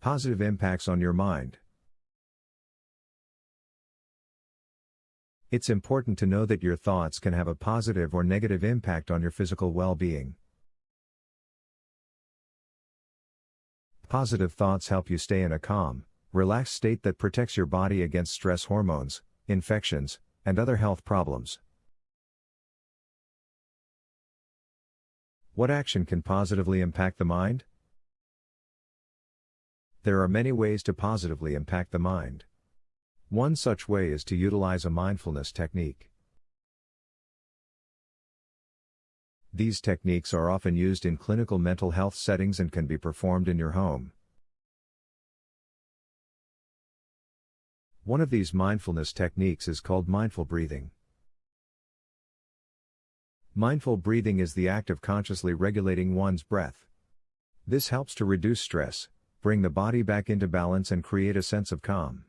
Positive impacts on your mind. It's important to know that your thoughts can have a positive or negative impact on your physical well being. Positive thoughts help you stay in a calm, relaxed state that protects your body against stress hormones, infections, and other health problems. What action can positively impact the mind? There are many ways to positively impact the mind. One such way is to utilize a mindfulness technique. These techniques are often used in clinical mental health settings and can be performed in your home. One of these mindfulness techniques is called mindful breathing. Mindful breathing is the act of consciously regulating one's breath. This helps to reduce stress, bring the body back into balance, and create a sense of calm.